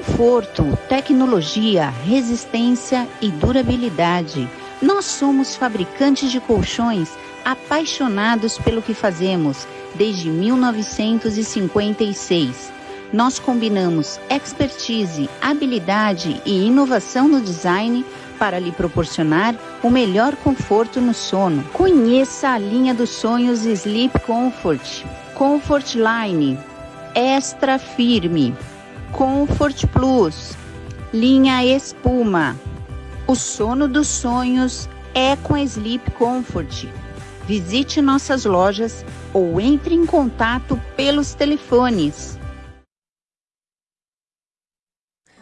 Conforto, tecnologia, resistência e durabilidade. Nós somos fabricantes de colchões apaixonados pelo que fazemos desde 1956. Nós combinamos expertise, habilidade e inovação no design para lhe proporcionar o melhor conforto no sono. Conheça a linha dos sonhos Sleep Comfort, Comfort Line, Extra Firme, Comfort Plus, linha Espuma. O sono dos sonhos é com a Sleep Comfort. Visite nossas lojas ou entre em contato pelos telefones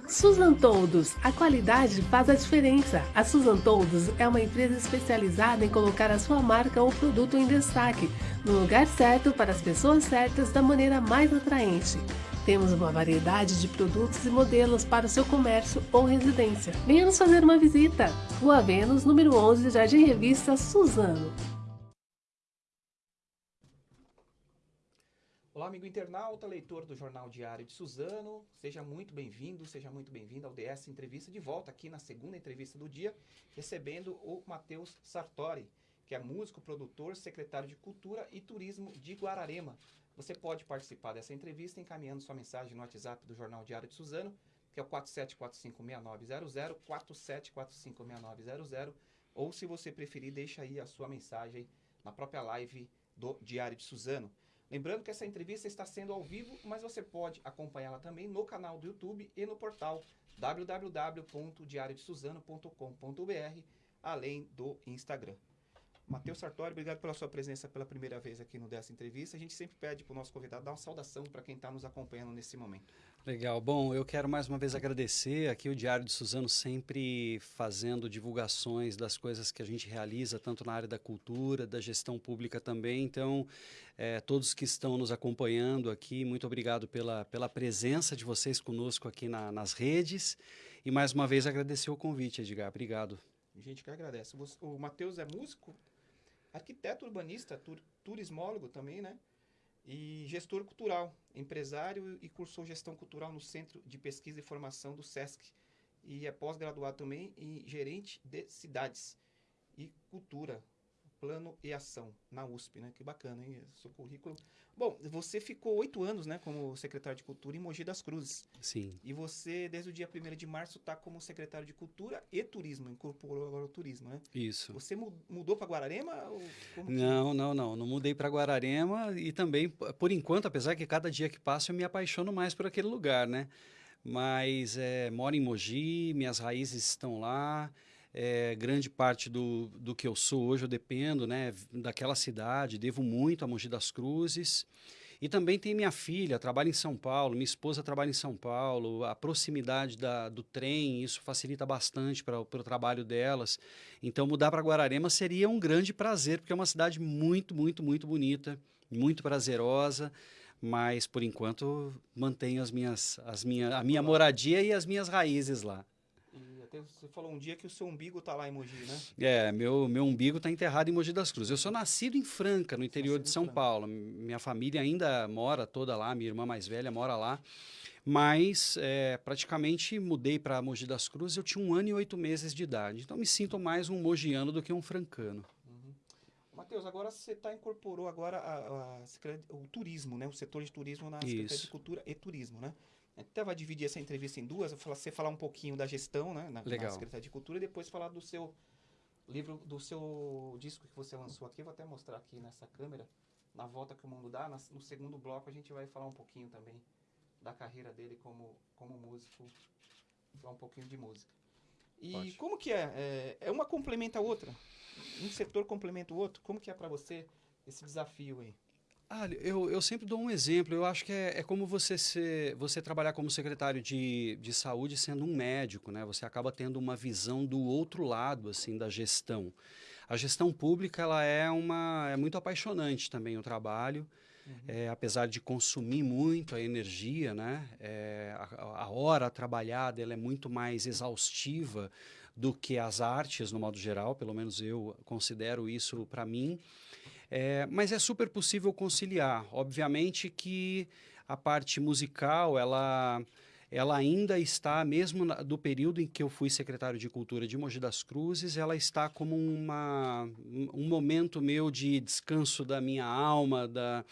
Susan Toldos, a qualidade faz a diferença. A Susan Toldos é uma empresa especializada em colocar a sua marca ou produto em destaque, no lugar certo para as pessoas certas da maneira mais atraente. Temos uma variedade de produtos e modelos para o seu comércio ou residência. Venha nos fazer uma visita. Rua Vênus, número 11, Jardim Revista Suzano. Olá, amigo internauta, leitor do Jornal Diário de Suzano. Seja muito bem-vindo, seja muito bem-vindo ao DS Entrevista de volta aqui na segunda entrevista do dia, recebendo o Matheus Sartori, que é músico, produtor, secretário de Cultura e Turismo de Guararema. Você pode participar dessa entrevista encaminhando sua mensagem no WhatsApp do Jornal Diário de Suzano, que é o 47456900, 47456900, ou se você preferir, deixa aí a sua mensagem na própria live do Diário de Suzano. Lembrando que essa entrevista está sendo ao vivo, mas você pode acompanhá-la também no canal do YouTube e no portal www.diariodesuzano.com.br, além do Instagram. Matheus Sartori, obrigado pela sua presença pela primeira vez aqui no dessa entrevista. A gente sempre pede para o nosso convidado dar uma saudação para quem está nos acompanhando nesse momento. Legal. Bom, eu quero mais uma vez agradecer aqui o Diário de Suzano sempre fazendo divulgações das coisas que a gente realiza, tanto na área da cultura, da gestão pública também. Então, é, todos que estão nos acompanhando aqui, muito obrigado pela, pela presença de vocês conosco aqui na, nas redes. E mais uma vez agradecer o convite, Edgar. Obrigado. A gente que agradece. O Matheus é músico, arquiteto urbanista, tur, turismólogo também, né? E gestor cultural, empresário e cursou gestão cultural no Centro de Pesquisa e Formação do SESC. E é pós-graduado também em gerente de cidades e cultura, plano e ação na USP, né? Que bacana, hein? Seu currículo. Bom, você ficou oito anos, né, como secretário de Cultura em Mogi das Cruzes. Sim. E você, desde o dia 1 de março, está como secretário de Cultura e Turismo, incorporou agora o turismo, né? Isso. Você mudou para Guararema? não, não, não. Não mudei para Guararema e também, por enquanto, apesar que cada dia que passa eu me apaixono mais por aquele lugar, né? Mas é, moro em Mogi, minhas raízes estão lá. É, grande parte do, do que eu sou hoje eu dependo né, daquela cidade, devo muito a Mogi das Cruzes. E também tem minha filha, trabalha em São Paulo, minha esposa trabalha em São Paulo, a proximidade da, do trem, isso facilita bastante para o trabalho delas. Então, mudar para Guararema seria um grande prazer, porque é uma cidade muito, muito, muito bonita, muito prazerosa mas por enquanto mantenho as minhas, as minha, a minha moradia e as minhas raízes lá você falou um dia que o seu umbigo está lá em Mogi, né? É, meu, meu umbigo está enterrado em Mogi das Cruzes. Eu sou nascido em Franca, no interior de São Paulo. Minha família ainda mora toda lá, minha irmã mais velha mora lá. Mas é, praticamente mudei para Mogi das Cruzes, eu tinha um ano e oito meses de idade. Então me sinto mais um mogiano do que um francano. Uhum. Matheus, agora você tá, incorporou agora a, a, a, o turismo, né? O setor de turismo na Secretaria de Cultura e Turismo, né? Até vai dividir essa entrevista em duas. Você falar um pouquinho da gestão, né? Na, Legal. na Secretaria de Cultura e depois falar do seu livro, do seu disco que você lançou aqui. Vou até mostrar aqui nessa câmera, na volta que o mundo dá. No segundo bloco a gente vai falar um pouquinho também da carreira dele como, como músico, falar um pouquinho de música. E Pode. como que é? é? É uma complementa a outra? Um setor complementa o outro? Como que é para você esse desafio aí? Ah, eu, eu sempre dou um exemplo. Eu acho que é, é como você ser, você trabalhar como secretário de, de saúde sendo um médico, né? Você acaba tendo uma visão do outro lado, assim, da gestão. A gestão pública, ela é uma, é muito apaixonante também o trabalho. Uhum. É, apesar de consumir muito a energia, né? É, a, a hora trabalhada ela é muito mais exaustiva do que as artes, no modo geral. Pelo menos eu considero isso para mim. É, mas é super possível conciliar. Obviamente que a parte musical, ela ela ainda está, mesmo do período em que eu fui secretário de Cultura de Mogi das Cruzes, ela está como uma, um momento meu de descanso da minha alma, da,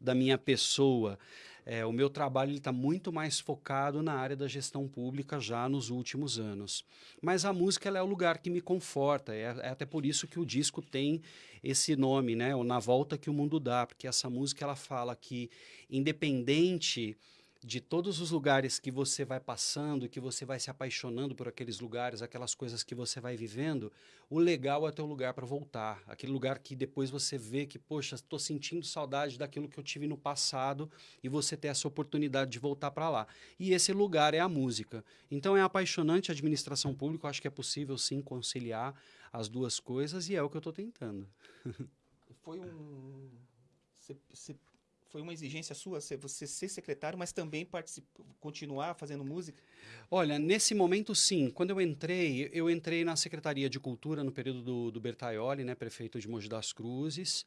da minha pessoa. É, o meu trabalho está muito mais focado na área da gestão pública já nos últimos anos. Mas a música é o lugar que me conforta, é, é, até por isso que o disco tem esse nome, né? O Na Volta que o Mundo Dá, porque essa música ela fala que, independente de todos os lugares que você vai passando, que você vai se apaixonando por aqueles lugares, aquelas coisas que você vai vivendo, o legal é ter um lugar para voltar. Aquele lugar que depois você vê que, poxa, estou sentindo saudade daquilo que eu tive no passado e você ter essa oportunidade de voltar para lá. E esse lugar é a música. Então é apaixonante a administração pública, eu acho que é possível sim conciliar as duas coisas e é o que eu estou tentando. Foi um. Você foi uma exigência sua você ser secretário, mas também continuar fazendo música? Olha, nesse momento sim. Quando eu entrei, eu entrei na Secretaria de Cultura no período do, do Bertaioli, né, prefeito de Mogi das Cruzes,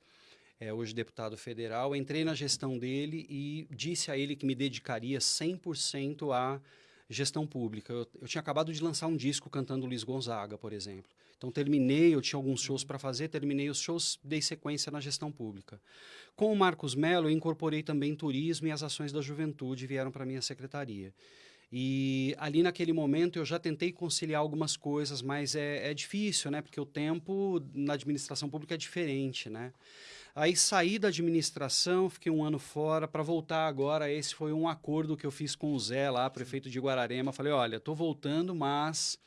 é, hoje deputado federal. Entrei na gestão dele e disse a ele que me dedicaria 100% à gestão pública. Eu, eu tinha acabado de lançar um disco cantando Luiz Gonzaga, por exemplo. Então terminei, eu tinha alguns shows para fazer, terminei os shows, dei sequência na gestão pública. Com o Marcos Mello, eu incorporei também turismo e as ações da juventude vieram para a minha secretaria. E ali naquele momento eu já tentei conciliar algumas coisas, mas é, é difícil, né? Porque o tempo na administração pública é diferente, né? Aí saí da administração, fiquei um ano fora para voltar agora. Esse foi um acordo que eu fiz com o Zé lá, prefeito de Guararema. Falei, olha, estou voltando, mas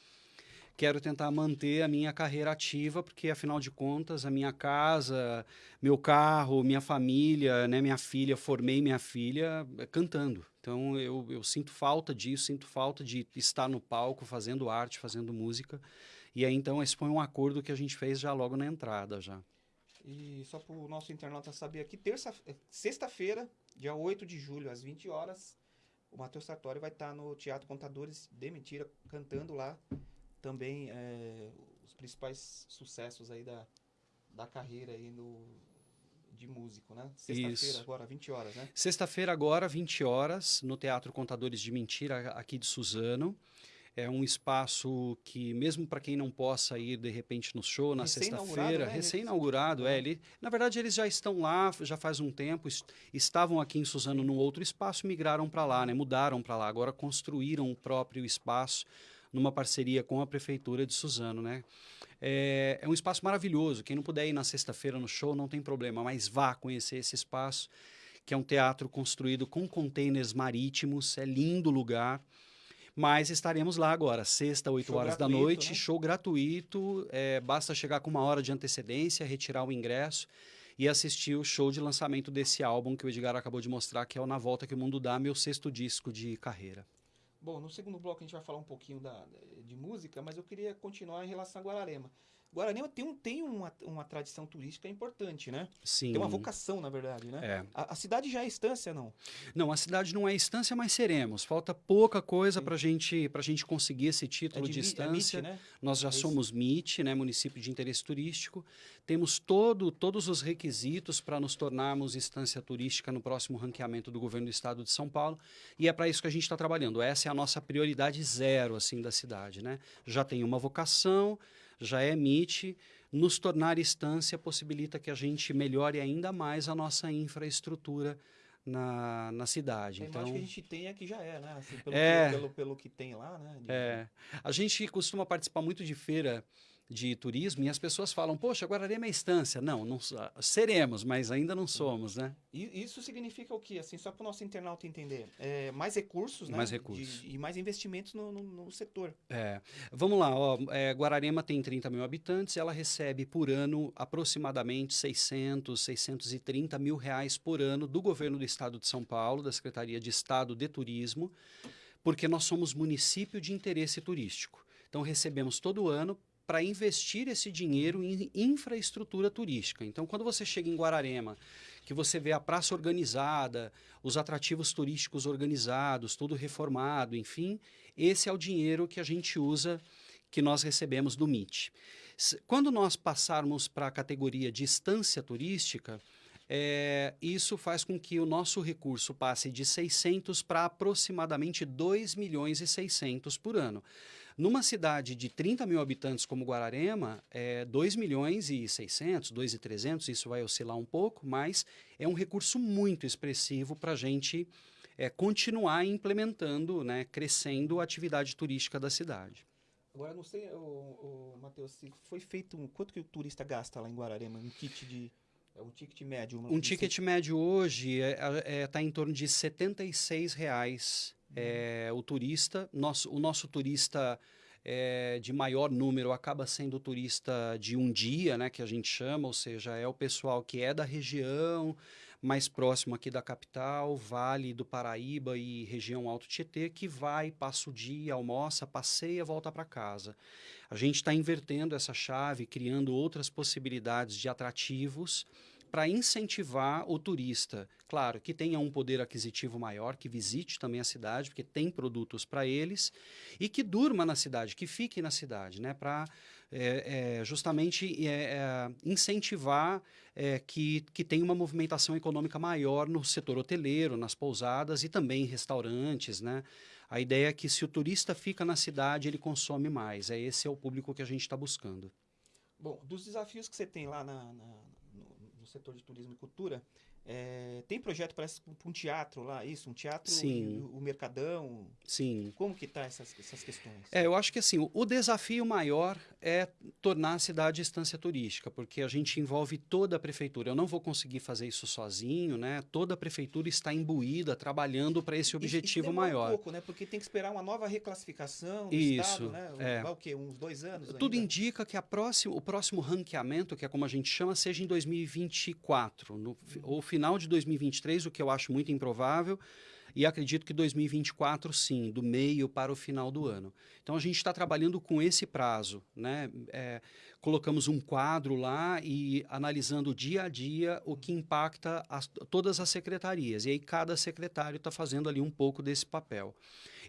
quero tentar manter a minha carreira ativa, porque afinal de contas, a minha casa, meu carro, minha família, né, minha filha, formei minha filha eh, cantando. Então eu, eu sinto falta disso, sinto falta de estar no palco fazendo arte, fazendo música. E aí então esse foi um acordo que a gente fez já logo na entrada já. E só para o nosso internauta saber aqui, terça, eh, sexta-feira, dia 8 de julho, às 20 horas, o Matheus Sartori vai estar no Teatro Contadores de Mentira, cantando lá também é, os principais sucessos aí da, da carreira aí no, de músico, né? Sexta-feira agora, 20 horas, né? Sexta-feira agora, 20 horas, no Teatro Contadores de Mentira, aqui de Suzano. É um espaço que, mesmo para quem não possa ir de repente no show na sexta-feira, né? recém-inaugurado, é, ele, na verdade eles já estão lá já faz um tempo, estavam aqui em Suzano num outro espaço, migraram para lá, né? Mudaram para lá, agora construíram o próprio espaço numa parceria com a Prefeitura de Suzano, né? É, é um espaço maravilhoso. Quem não puder ir na sexta-feira no show, não tem problema, mas vá conhecer esse espaço, que é um teatro construído com containers marítimos, é lindo lugar. Mas estaremos lá agora, sexta, 8 show horas da noite, né? show gratuito. É, basta chegar com uma hora de antecedência, retirar o ingresso e assistir o show de lançamento desse álbum que o Edgar acabou de mostrar, que é o Na Volta que o Mundo Dá, meu sexto disco de carreira. Bom, no segundo bloco a gente vai falar um pouquinho da, de música, mas eu queria continuar em relação a Guararema. Guararema tem, um, tem uma, uma tradição turística importante, né? Sim. Tem uma vocação, na verdade, né? É. A, a cidade já é estância, não? Não, a cidade não é estância, mas seremos. Falta pouca coisa para gente, a gente conseguir esse título é de, de estância. É MIT, né? Nós já é somos MIT, né? município de interesse turístico. Temos todo, todos os requisitos para nos tornarmos estância turística no próximo ranqueamento do governo do estado de São Paulo. E é para isso que a gente está trabalhando. Essa é a nossa prioridade zero assim da cidade. Né? Já tem uma vocação já emite, nos tornar instância possibilita que a gente melhore ainda mais a nossa infraestrutura na, na cidade. A então, que a gente tem aqui já é, né? Assim, pelo, é, que, pelo, pelo, que tem lá, né? De... É. A gente costuma participar muito de feira de turismo e as pessoas falam, poxa, Guararema é estância. Não, não seremos, mas ainda não somos, né? E isso significa o quê? Assim, só para o nosso internauta entender. É, mais recursos, né? Mais recursos. De, e mais investimentos no, no, no, setor. É. Vamos lá, ó, é, Guararema tem 30 mil habitantes, ela recebe por ano aproximadamente 600, 630 mil reais por ano do governo do estado de São Paulo, da Secretaria de Estado de Turismo, porque nós somos município de interesse turístico. Então recebemos todo ano para investir esse dinheiro em infraestrutura turística. Então, quando você chega em Guararema, que você vê a praça organizada, os atrativos turísticos organizados, tudo reformado, enfim, esse é o dinheiro que a gente usa, que nós recebemos do MIT. Quando nós passarmos para a categoria de estância turística, é, isso faz com que o nosso recurso passe de 600 para aproximadamente 2 milhões e 600 por ano. Numa cidade de 30 mil habitantes como Guararema, é 2 milhões e 600, 2 e 300, isso vai oscilar um pouco, mas é um recurso muito expressivo para a gente é, continuar implementando, né, crescendo a atividade turística da cidade. Agora, não sei, o, o Matheus, se foi feito um, quanto que o turista gasta lá em Guararema, um kit de é um ticket médio? Um ticket médio hoje está é, é, tá em torno de 76 reais é, o turista, nosso, o nosso turista é, de maior número acaba sendo o turista de um dia, né, que a gente chama, ou seja, é o pessoal que é da região, mais próximo aqui da capital, Vale do Paraíba e região Alto Tietê, que vai, passa o dia, almoça, passeia, volta para casa. A gente está invertendo essa chave, criando outras possibilidades de atrativos para incentivar o turista, claro, que tenha um poder aquisitivo maior, que visite também a cidade, porque tem produtos para eles, e que durma na cidade, que fique na cidade, né, para é, é, justamente é, incentivar que, que tenha uma movimentação econômica maior no setor hoteleiro, nas pousadas e também em restaurantes, né? A ideia é que se o turista fica na cidade, ele consome mais. É esse é o público que a gente está buscando. Bom, dos desafios que você tem lá na, na setor de turismo e cultura, é, tem projeto para um teatro lá, isso? Um teatro, Sim. O, o Mercadão? Sim. Como que tá essas, essas questões? É, eu acho que assim, o, o desafio maior é tornar a cidade estância turística, porque a gente envolve toda a prefeitura. Eu não vou conseguir fazer isso sozinho, né? Toda a prefeitura está imbuída, trabalhando para esse objetivo maior. um pouco, né? Porque tem que esperar uma nova reclassificação do isso, Estado, né? É. Vai o quê? Uns dois anos Tudo ainda? indica que a próximo, o próximo ranqueamento, que é como a gente chama, seja em 2024, no, ou final de 2023, o que eu acho muito improvável, e acredito que 2024 sim, do meio para o final do ano. Então a gente está trabalhando com esse prazo, né? É, colocamos um quadro lá e analisando dia a dia o que impacta as, todas as secretarias. E aí cada secretário está fazendo ali um pouco desse papel.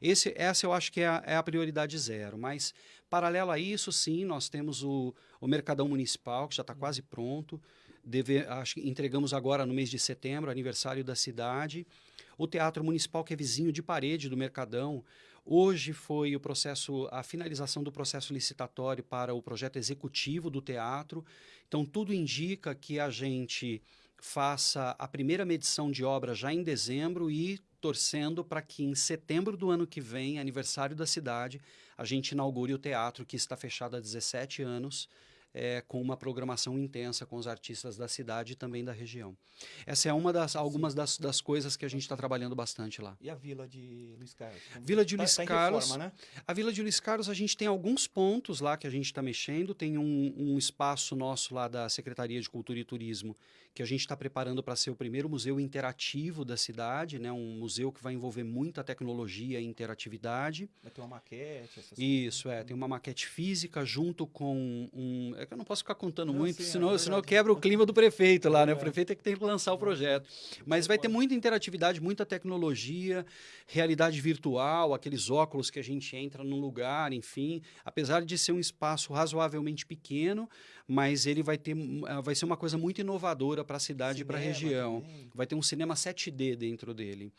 Esse, essa eu acho que é a, é a prioridade zero. Mas, paralelo a isso, sim, nós temos o, o Mercadão Municipal, que já está quase pronto. Deve, acho que entregamos agora no mês de setembro, aniversário da cidade. O Teatro Municipal, que é vizinho de parede do Mercadão. Hoje foi o processo, a finalização do processo licitatório para o projeto executivo do teatro. Então, tudo indica que a gente faça a primeira medição de obra já em dezembro e torcendo para que em setembro do ano que vem, aniversário da cidade, a gente inaugure o teatro que está fechado há 17 anos é, com uma programação intensa com os artistas da cidade e também da região. Essa é uma das algumas das, das coisas que a gente está trabalhando bastante lá. E a Vila de Luiz Carlos? Vila de tá, Luiz tá Carlos. Reforma, né? A Vila de Luiz Carlos, a gente tem alguns pontos lá que a gente está mexendo. Tem um, um espaço nosso lá da Secretaria de Cultura e Turismo que a gente está preparando para ser o primeiro museu interativo da cidade, né? Um museu que vai envolver muita tecnologia e interatividade. Vai ter uma maquete, essas Isso, coisas. é. Tem uma maquete física junto com um. É que eu não posso ficar contando Não, muito, sim, é senão, verdade. senão quebra o clima do prefeito lá, né? O É. prefeito é que tem que lançar o projeto. Mas vai ter muita interatividade, muita tecnologia, realidade virtual, aqueles óculos que a gente entra num lugar, enfim. Apesar de ser um espaço razoavelmente pequeno, mas ele vai ter ah, vai ser uma coisa muito inovadora para a cidade e para a região. também. Vai ter um cinema 7D dentro dele.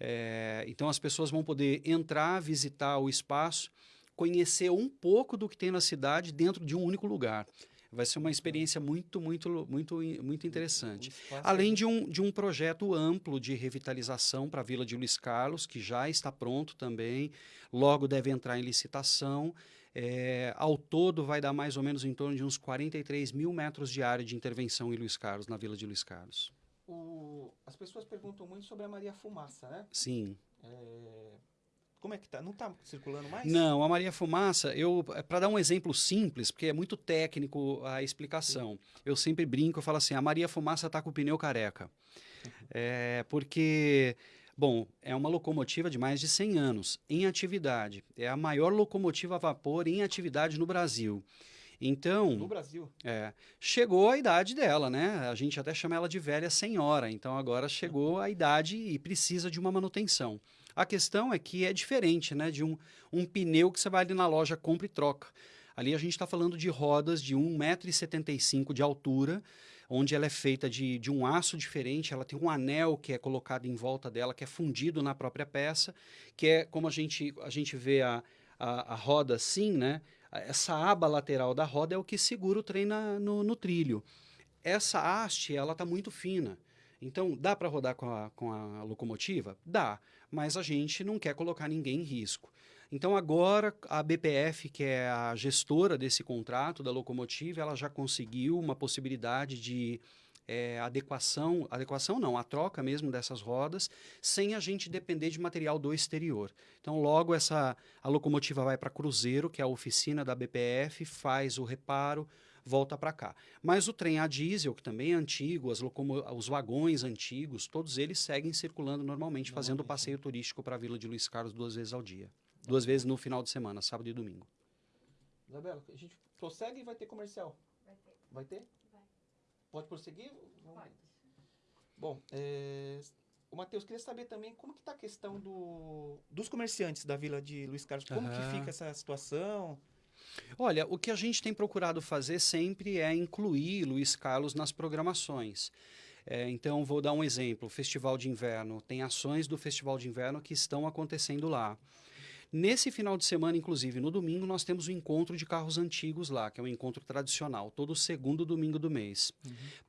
É, então as pessoas vão poder entrar, visitar o espaço, conhecer um pouco do que tem na cidade dentro de um único lugar. Vai ser uma experiência muito, muito, muito, muito interessante. Além de um, de um projeto amplo de revitalização para a Vila de Luiz Carlos, que já está pronto também, logo deve entrar em licitação. É, ao todo, vai dar mais ou menos em torno de uns 43 mil metros de área de intervenção em Luiz Carlos, na Vila de Luiz Carlos. O- as pessoas perguntam muito sobre a Maria Fumaça, né? Sim. É, Como é que tá? Não tá circulando mais? Não, a Maria Fumaça, eu para dar um exemplo simples, porque é muito técnico a explicação. Eu sempre brinco, eu falo assim, a Maria Fumaça está com o pneu careca. É, porque, bom, é uma locomotiva de mais de 100 anos em atividade. É a maior locomotiva a vapor em atividade no Brasil. Então, No Brasil. é, chegou a idade dela, né? A gente até chama ela de velha senhora. Então agora chegou a idade e precisa de uma manutenção. A questão é que é diferente, né? De um, um pneu que você vai ali na loja, compra e troca. Ali a gente está falando de rodas de 1,75m de altura, onde ela é feita de, de um aço diferente, ela tem um anel que é colocado em volta dela, que é fundido na própria peça, que é como a gente, a gente vê a, a, a roda assim, né? Essa aba lateral da roda é o que segura o trem na, no, no trilho. Essa haste, ela está muito fina. Então, dá para rodar com a, com a locomotiva? Dá, mas a gente não quer colocar ninguém em risco. Então, agora, a BPF, que é a gestora desse contrato da locomotiva, ela já conseguiu uma possibilidade de é, adequação, adequação não, a troca mesmo dessas rodas, sem a gente depender de material do exterior. Então, logo essa a locomotiva vai para Cruzeiro, que é a oficina da BPF, faz o reparo, volta para cá. Mas o trem a diesel, que também é antigo, as os vagões antigos, todos eles seguem circulando normalmente, fazendo o passeio turístico para a Vila de Luiz Carlos duas vezes ao dia. Duas vezes no final de semana, sábado e domingo. Isabela, a gente prossegue e vai ter comercial? Vai ter. Vai ter? Vai. Pode prosseguir? Pode. Bom, é, o Matheus, queria saber também como que está a questão do, dos comerciantes da Vila de Luiz Carlos. Como Aham. que fica essa situação? Olha, o que a gente tem procurado fazer sempre é incluir Luiz Carlos nas programações. É, então, vou dar um exemplo: Festival de Inverno. Tem ações do Festival de Inverno que estão acontecendo lá. Nesse final de semana, inclusive, no domingo, nós temos o encontro de carros antigos lá, que é um encontro tradicional, todo segundo domingo do mês.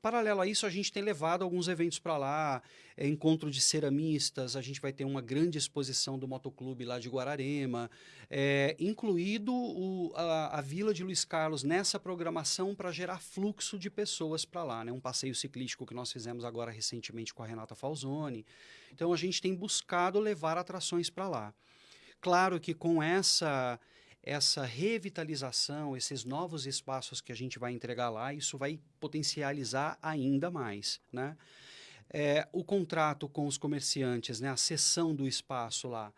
Paralelo a isso, a gente tem levado alguns eventos para lá, é, encontro de ceramistas, a gente vai ter uma grande exposição do motoclube lá de Guararema, é, incluído o- a, a Vila de Luiz Carlos nessa programação para gerar fluxo de pessoas para lá, né? Um passeio ciclístico que nós fizemos agora recentemente com a Renata Falzoni. Então a gente tem buscado levar atrações para lá. Claro que com essa essa revitalização, esses novos espaços que a gente vai entregar lá, isso vai potencializar ainda mais, né? É, o contrato com os comerciantes, né, a cessão do espaço lá,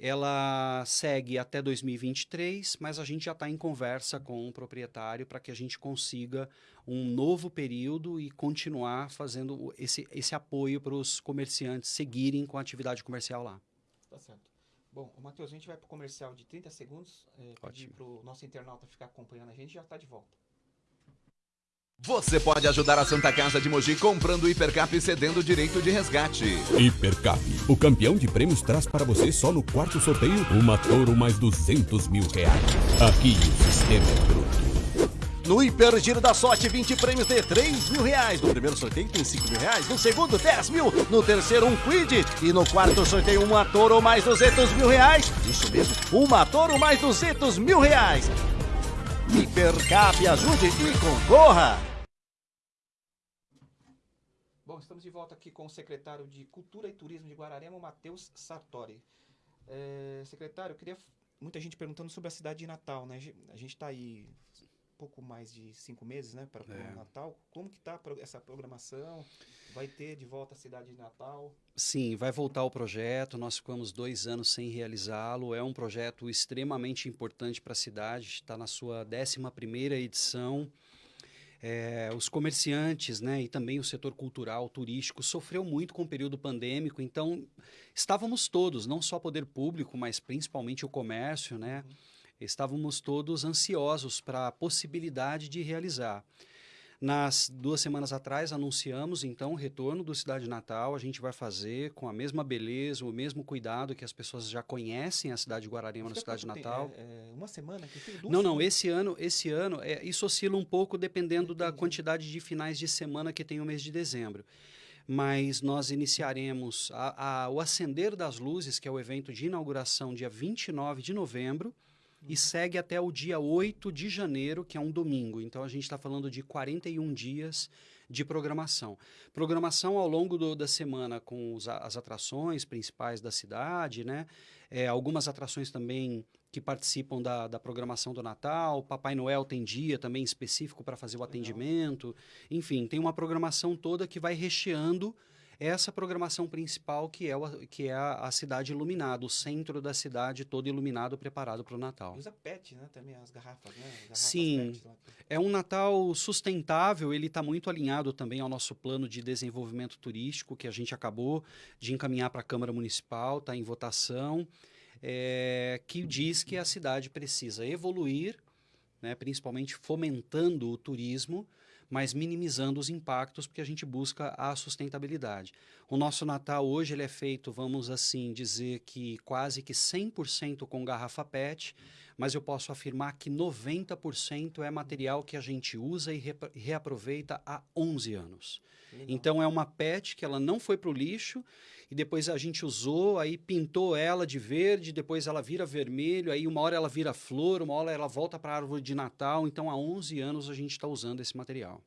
ela segue até 2023, mas a gente já está em conversa com o proprietário para que a gente consiga um novo período e continuar fazendo esse, esse apoio para os comerciantes seguirem com a atividade comercial lá. Tá certo. Bom, o Matheus, a gente vai para o comercial de 30 segundos. É, pedir para o nosso internauta ficar acompanhando a gente e já está de volta. Você pode ajudar a Santa Casa de Mogi comprando o Hipercap e cedendo o direito de resgate. Hipercap, o campeão de prêmios traz para você só no quarto sorteio uma Toro mais 200 mil reais. Aqui o sistema é bruto. No Hiper Giro da Sorte, 20 prêmios de 3 mil reais. No primeiro sorteio tem 5 mil reais. No segundo, 10 mil. No terceiro, um Quid. E no quarto sorteio, uma Toro mais 200 mil reais. Isso mesmo, uma Toro mais 200 mil reais. Hipercap, ajude e concorra. Bom, estamos de volta aqui com o secretário de Cultura e Turismo de Guararema, Matheus Sartori. É, secretário, eu queria. Muita gente perguntando sobre a cidade de Natal, né? A gente está aí pouco mais de cinco meses, né, para É. o Natal. Como que tá pro- essa programação? Vai ter de volta a cidade de Natal? Sim, vai voltar o projeto. Nós ficamos dois anos sem realizá-lo. É um projeto extremamente importante para a cidade. Está na sua 11ª edição. É, os comerciantes né, e também o setor cultural, turístico, sofreu muito com o período pandêmico. Então, estávamos todos, não só poder público, mas principalmente o comércio, né? Estávamos todos ansiosos para a possibilidade de realizar. Nas duas semanas atrás, anunciamos então o retorno do Cidade Natal. A gente vai fazer com a mesma beleza, o mesmo cuidado que as pessoas já conhecem a cidade de Guararema na Cidade? Natal. É, é uma semana? Que? Duas Não, não, esse ano, esse ano, é, isso oscila um pouco dependendo da Entendi. quantidade de finais de semana que tem o mês de dezembro. Mas nós iniciaremos a- a- o Acender das Luzes, que é o evento de inauguração, dia 29 de novembro, e segue até o dia 8 de janeiro, que é um domingo. Então a gente está falando de 41 dias de programação. Programação ao longo do- da semana com os as atrações principais da cidade, né? É, algumas atrações também que participam da, da programação do Natal. Papai Noel tem dia também específico para fazer o atendimento. Enfim, tem uma programação toda que vai recheando essa programação principal que é, o- que é a, a cidade iluminada, o centro da cidade todo iluminado, preparado para o Natal. Usa PET, né? Também as garrafas, né? As garrafas Sim. PET. É um Natal sustentável, ele está muito alinhado também ao nosso plano de desenvolvimento turístico, que a gente acabou de encaminhar para a Câmara Municipal, está em votação, é, que diz que a cidade precisa evoluir, né, principalmente fomentando o turismo, mas minimizando os impactos, porque a gente busca a sustentabilidade. O nosso Natal hoje ele é feito, vamos assim dizer, que quase que 100% com garrafa PET, mas eu posso afirmar que 90% é material que a gente usa e reaproveita há 11 anos. Legal. Então é uma PET que ela não foi para o lixo e depois a gente usou, aí pintou ela de verde, depois ela vira vermelho, aí uma hora ela vira flor, uma hora ela volta para a árvore de Natal. Então há 11 anos a gente está usando esse material.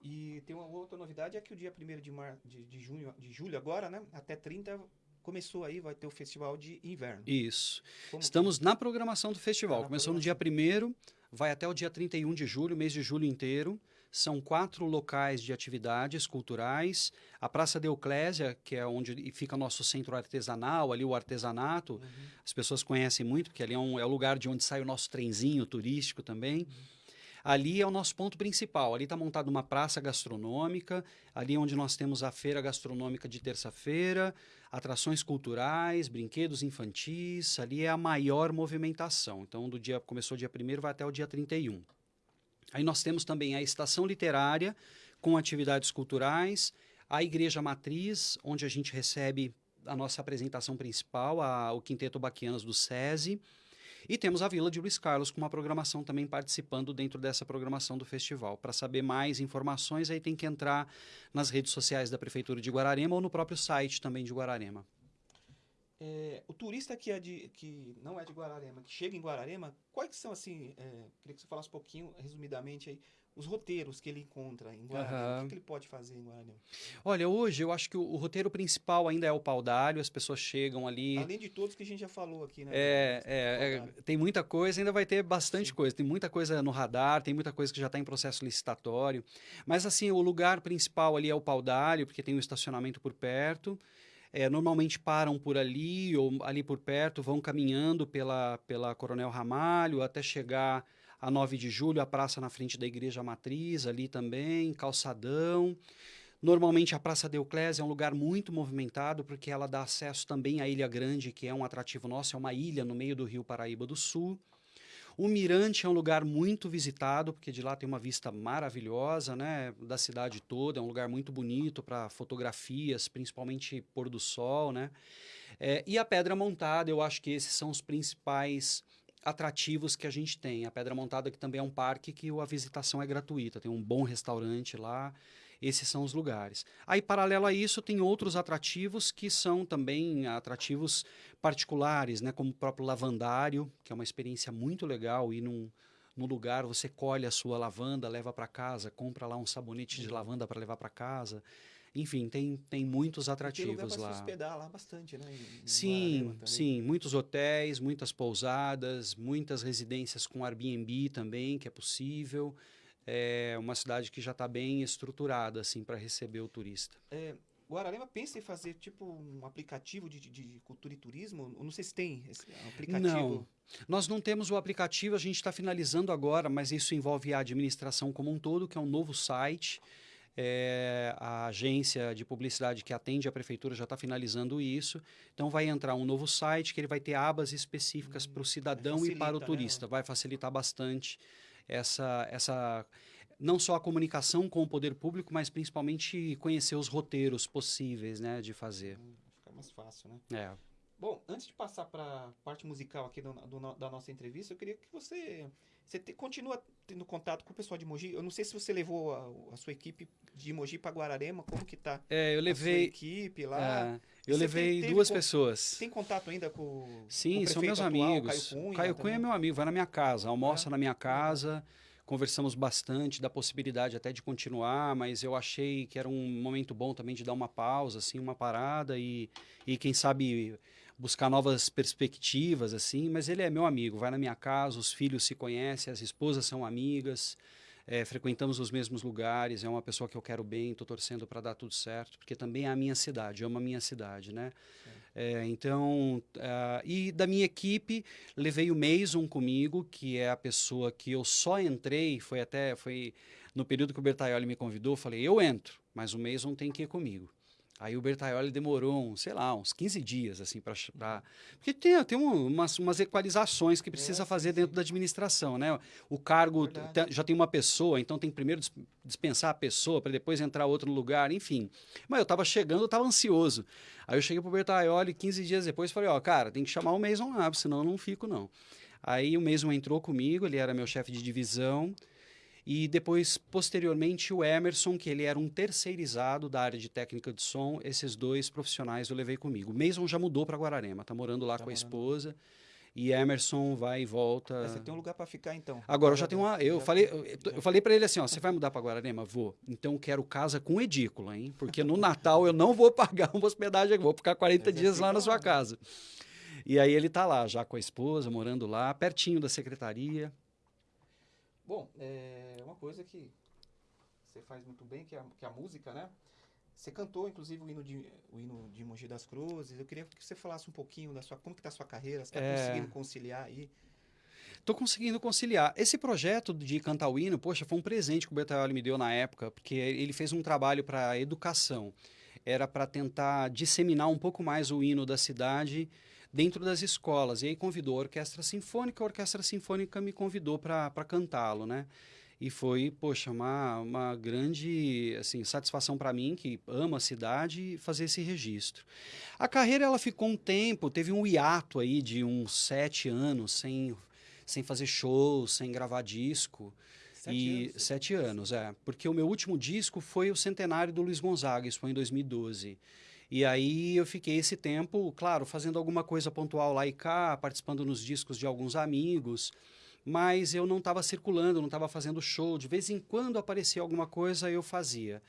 E tem uma outra novidade, é que o dia 1 de, mar... de, de, junho, de julho agora, né, até 30, começou aí, vai ter o festival de inverno. Isso. Como Estamos que... na programação do festival. Ah, Começou no dia 1 vai até o dia 31 de julho, mês de julho inteiro. São quatro locais de atividades culturais. A Praça de Euclésia, que é onde fica nosso centro artesanal, ali o artesanato. Uhum. As pessoas conhecem muito, porque ali é, um, é o lugar de onde sai o nosso trenzinho turístico também. Uhum. Ali é o nosso ponto principal. Ali está montada uma praça gastronômica, ali é onde nós temos a feira gastronômica de terça-feira, atrações culturais, brinquedos infantis. Ali é a maior movimentação. Então, do dia começou dia 1 vai até o dia 31. Aí nós temos também a estação literária com atividades culturais, a igreja matriz, onde a gente recebe a nossa apresentação principal, a, o Quinteto Baquianas do SESI. E temos a Vila de Luiz Carlos com uma programação também participando dentro dessa programação do festival. Para saber mais informações, aí tem que entrar nas redes sociais da Prefeitura de Guararema ou no próprio site também de Guararema. É, o turista que, é de, que não é de Guararema, que chega em Guararema, quais são, assim, é, queria que você falasse um pouquinho, resumidamente, aí, os roteiros que ele encontra em Guararema. Uhum. O que, ele pode fazer em Guararema? Olha, hoje eu acho que o, o roteiro principal ainda é o Paudalho, as pessoas chegam ali... Além de todos que a gente já falou aqui, né? É, é, é tem muita coisa, ainda vai ter bastante Sim. coisa. Tem muita coisa no radar, tem muita coisa que já está em processo licitatório. Mas, assim, o lugar principal ali é o Paudalho, porque tem um estacionamento por perto. É, normalmente param por ali ou ali por perto, vão caminhando pela, pela Coronel Ramalho até chegar a 9 de julho, a praça na frente da Igreja Matriz, ali também, calçadão. Normalmente a Praça de Euclésia é um lugar muito movimentado porque ela dá acesso também à Ilha Grande, que é um atrativo nosso, é uma ilha no meio do Rio Paraíba do Sul. O Mirante é um lugar muito visitado, porque de lá tem uma vista maravilhosa, né, da cidade toda, é um lugar muito bonito para fotografias, principalmente pôr do sol, né? É, e a Pedra Montada, eu acho que esses são os principais atrativos que a gente tem. A Pedra Montada que também é um parque que a visitação é gratuita, tem um bom restaurante lá. Esses são os lugares. Aí, paralelo a isso, tem outros atrativos que são também atrativos particulares, né? como o próprio lavandário, que é uma experiência muito legal ir num, num lugar, você colhe a sua lavanda, leva para casa, compra lá um sabonete de lavanda para levar para casa. Enfim, tem, tem muitos atrativos tem lá. Se hospedar lá bastante, né? Em, sim, sim, muitos hotéis, muitas pousadas, muitas residências com Airbnb também, que é possível é uma cidade que já está bem estruturada assim para receber o turista. É, Guararema pensa em fazer tipo um aplicativo de, de cultura e turismo? Eu não sei se tem esse aplicativo. Não, nós não temos o aplicativo, a gente está finalizando agora, mas isso envolve a administração como um todo, que é um novo site. É, a agência de publicidade que atende a prefeitura já está finalizando isso. Então vai entrar um novo site que ele vai ter abas específicas hum, para o cidadão facilita, e para o né? turista. Né? Vai facilitar bastante essa, essa não só a comunicação com o poder público, mas principalmente conhecer os roteiros possíveis né, de fazer. Hum, fica mais fácil, né? É. Bom, antes de passar para a parte musical aqui do, do, da nossa entrevista, eu queria que você, você te, continua tendo contato com o pessoal de Mogi. Eu não sei se você levou a, a sua equipe de Mogi para Guararema, como que tá? É, eu levei a equipe lá. É, eu levei tem, duas pessoas. Tem contato ainda com Sim, com são meus atual, amigos. Caio Cunha, Caio Cunha é meu amigo, vai na minha casa, almoça é. na minha casa. Conversamos bastante da possibilidade até de continuar, mas eu achei que era um momento bom também de dar uma pausa, assim, uma parada e, e quem sabe buscar novas perspectivas, assim. Mas ele é meu amigo, vai na minha casa, os filhos se conhecem, as esposas são amigas é, frequentamos os mesmos lugares, é uma pessoa que eu quero bem, estou torcendo para dar tudo certo, porque também é a minha cidade, amo a minha cidade, né? É, então, uh, e da minha equipe, levei o Mason comigo, que é a pessoa que eu só entrei, foi até, foi no período que o Bertaioli me convidou, falei, eu entro, mas o Mason tem que ir comigo. Aí o Bertaioli demorou, um, sei lá, uns 15 dias, assim, para... Porque tem, tem umas, umas equalizações que precisa é, fazer sim, dentro da administração, né? O cargo já tem uma pessoa, então tem que primeiro dispensar a pessoa para depois entrar outro no lugar, enfim. Mas eu estava chegando, eu estava ansioso. Aí eu cheguei pro Bertaioli 15 dias depois falei, ó, cara, tem que chamar o Mason lá, senão eu não fico, não. Aí o Mason entrou comigo, ele era meu chefe de divisão, e depois, posteriormente, o Emerson, que ele era um terceirizado da área de técnica de som, esses dois profissionais eu levei comigo. Mason já mudou para Guararema, está morando lá tá com morando. a esposa. E Emerson vai e volta. você tem um lugar para ficar então? Agora eu já tenho uma. Eu já falei, eu, eu falei para ele assim: ó, você vai mudar para Guararema? Vou. Então quero casa com edícula, hein? Porque no Natal eu não vou pagar uma hospedagem, vou ficar 40 dias lá na sua casa. E aí ele está lá, já com a esposa, morando lá, pertinho da secretaria. Bom, é uma coisa que você faz muito bem, que é a, que é a música, né? Você cantou, inclusive, o hino, de, o hino de Mogi das Cruzes. Eu queria que você falasse um pouquinho da sua, como que está a sua carreira, você está é... conseguindo conciliar aí? Estou conseguindo conciliar. Esse projeto de cantar o hino, poxa, foi um presente que o Bertaioli me deu na época, porque ele fez um trabalho para educação. Era para tentar disseminar um pouco mais o hino da cidade dentro das escolas. E aí convidou a Orquestra Sinfônica, a Orquestra Sinfônica me convidou para cantá-lo, né? E foi, poxa, uma, uma grande assim, satisfação para mim, que amo a cidade, fazer esse registro. A carreira ela ficou um tempo, teve um hiato aí de uns sete anos sem, sem fazer shows, sem gravar disco. Sete e anos. sete anos, é. Porque o meu último disco foi o centenário do Luiz Gonzaga, isso foi em 2012. E aí eu fiquei esse tempo, claro, fazendo alguma coisa pontual lá e cá, participando nos discos de alguns amigos, mas eu não estava circulando, não estava fazendo show. De vez em quando aparecia alguma coisa, eu fazia.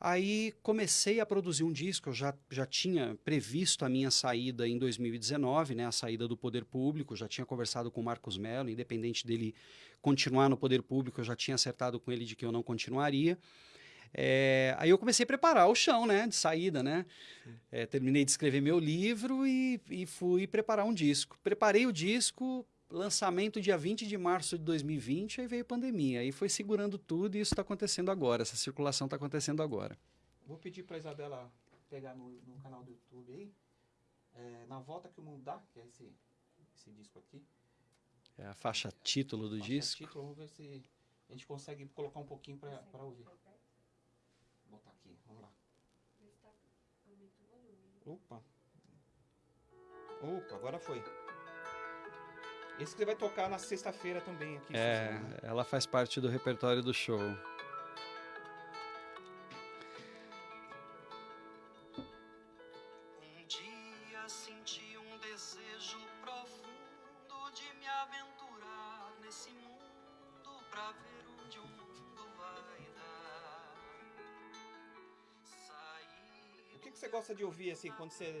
Aí comecei a produzir um disco, eu já, já tinha previsto a minha saída em 2019, né, a saída do poder público, já tinha conversado com o Marcos Mello, independente dele continuar no poder público, eu já tinha acertado com ele de que eu não continuaria. É, aí eu comecei a preparar o chão, né, de saída, né? É, terminei de escrever meu livro e, e fui preparar um disco. Preparei o disco, lançamento dia 20 de março de 2020, aí veio a pandemia. Aí foi segurando tudo e isso está acontecendo agora, essa circulação está acontecendo agora. Vou pedir para Isabela pegar no, no, canal do YouTube aí, é, Na Volta que o Mundo Dá, que é esse, esse disco aqui. É a faixa título do faixa disco. Título, vamos ver se a gente consegue colocar um pouquinho para ouvir. Opa. Opa, agora foi. Esse que você vai tocar na sexta-feira também aqui. É, ela faz parte do repertório do show. Assim quando você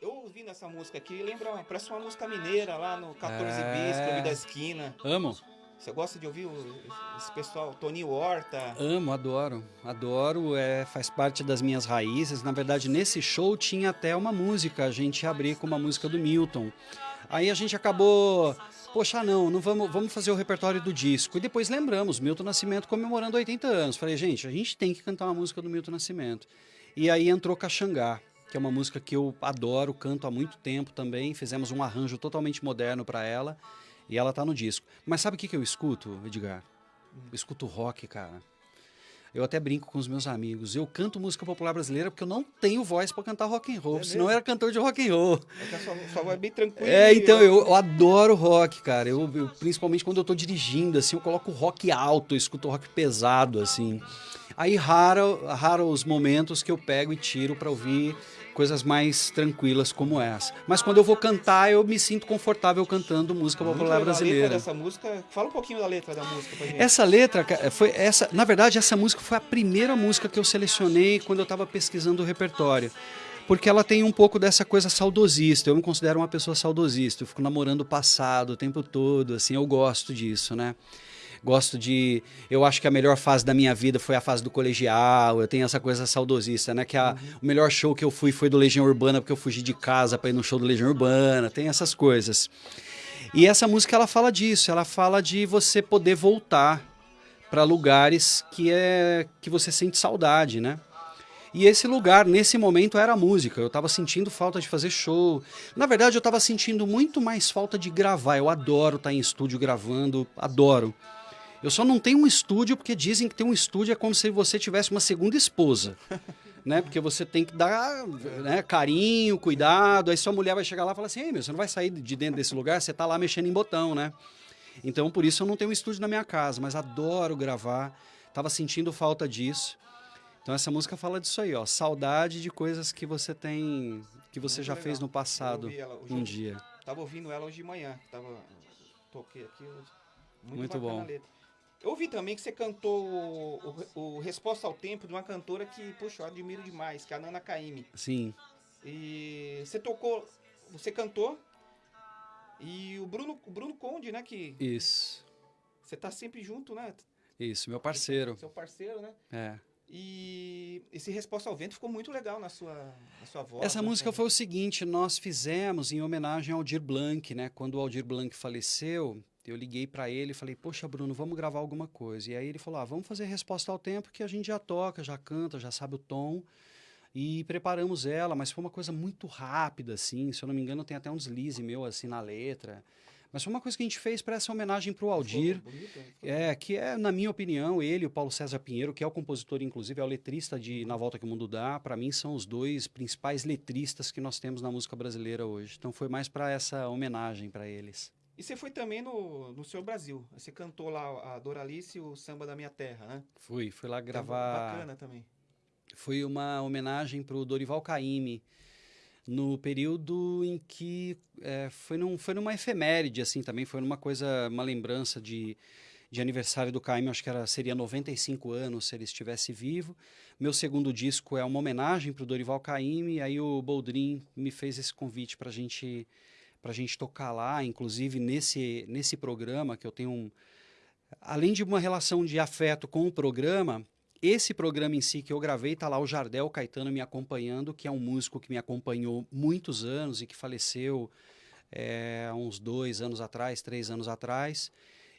eu ouvindo essa música aqui, lembra, parece uma música mineira lá no 14 é... bis, Clube da Esquina. Amo. Você gosta de ouvir o, esse pessoal, Tony Horta? Amo, adoro, adoro, é, faz parte das minhas raízes. Na verdade, nesse show tinha até uma música, a gente abriu com uma música do Milton. Aí a gente acabou, poxa, não, não vamos, vamos fazer o repertório do disco. E depois lembramos, Milton Nascimento comemorando 80 anos. Falei, gente, a gente tem que cantar uma música do Milton Nascimento. E aí entrou Caxangá que é uma música que eu adoro, canto há muito tempo também. Fizemos um arranjo totalmente moderno para ela e ela tá no disco. Mas sabe o que, que eu escuto, Edgar? Eu escuto rock, cara. Eu até brinco com os meus amigos. Eu canto música popular brasileira porque eu não tenho voz para cantar rock and roll. É senão eu era cantor de rock and roll. É que a sua, sua voz é bem tranquila. É, então eu, eu adoro rock, cara. Eu, eu, principalmente quando eu tô dirigindo, assim, eu coloco rock alto, eu escuto rock pesado, assim. Aí raro, raro os momentos que eu pego e tiro para ouvir coisas mais tranquilas como essa. Mas quando eu vou cantar, eu me sinto confortável cantando música popular brasileira. Letra dessa música, fala um pouquinho da letra da música pra gente. Essa letra foi essa, na verdade, essa música foi a primeira música que eu selecionei quando eu estava pesquisando o repertório. Porque ela tem um pouco dessa coisa saudosista. Eu me considero uma pessoa saudosista. Eu fico namorando o passado o tempo todo, assim, eu gosto disso, né? Gosto de. Eu acho que a melhor fase da minha vida foi a fase do colegial. Eu tenho essa coisa saudosista, né? Que a, uhum. o melhor show que eu fui foi do Legião Urbana, porque eu fugi de casa para ir no show do Legião Urbana. Tem essas coisas. E essa música ela fala disso. Ela fala de você poder voltar para lugares que é que você sente saudade, né? E esse lugar, nesse momento, era a música. Eu estava sentindo falta de fazer show. Na verdade, eu estava sentindo muito mais falta de gravar. Eu adoro estar em estúdio gravando, adoro. Eu só não tenho um estúdio porque dizem que ter um estúdio é como se você tivesse uma segunda esposa. né? Porque você tem que dar né, carinho, cuidado. Aí sua mulher vai chegar lá e falar assim: Ei, meu, você não vai sair de dentro desse lugar, você tá lá mexendo em botão, né? Então, por isso eu não tenho um estúdio na minha casa, mas adoro gravar. Tava sentindo falta disso. Então essa música fala disso aí, ó, saudade de coisas que você tem, que você Muito já legal. fez no passado ela um dia. Tava ouvindo ela hoje de manhã. Tava, toquei aqui. hoje. Muito, Muito bom. Eu ouvi também que você cantou o, o- o Resposta ao Tempo de uma cantora que, puxa, eu admiro demais, que é a Nana Caymmi. Sim, E você tocou, você cantou. E o Bruno, o Bruno Conde, né, que isso, você tá sempre junto, né? isso, meu parceiro. Seu parceiro, né? É. E esse Resposta ao Vento ficou muito legal na sua, na sua voz. Essa né? música foi o seguinte, nós fizemos em homenagem ao Aldir Blanc, né? Quando o Aldir Blanc faleceu, eu liguei para ele e falei, poxa, Bruno, vamos gravar alguma coisa. E aí ele falou, ah, vamos fazer resposta ao tempo que a gente já toca, já canta, já sabe o tom. E preparamos ela, mas foi uma coisa muito rápida, assim. Se eu não me engano, tem até um deslize meu, assim, na letra. Mas foi uma coisa que a gente fez para essa homenagem para o Aldir. Né? É, que é, na minha opinião, ele e o Paulo César Pinheiro, que é o compositor, inclusive, é o letrista de Na Volta que o Mundo Dá, para mim são os dois principais letristas que nós temos na música brasileira hoje. Então foi mais para essa homenagem para eles. E você foi também no, no Seu Brasil. Você cantou lá a Doralice e o Samba da Minha Terra, né? Fui, fui lá Então, gravar. Bacana também. Foi uma homenagem para o Dorival Caymmi, no período em que é, foi, num, foi numa efeméride, assim, também foi numa coisa, uma lembrança de, de aniversário do Caymmi, acho que era, seria 95 anos se ele estivesse vivo. Meu segundo disco é uma homenagem para o Dorival Caymmi, e aí o Boldrin me fez esse convite para gente, a gente tocar lá, inclusive nesse, nesse programa que eu tenho um... Além de uma relação de afeto com o programa, esse programa em si que eu gravei, tá lá o Jardel Caetano me acompanhando, que é um músico que me acompanhou muitos anos e que faleceu é, uns dois anos atrás, três anos atrás,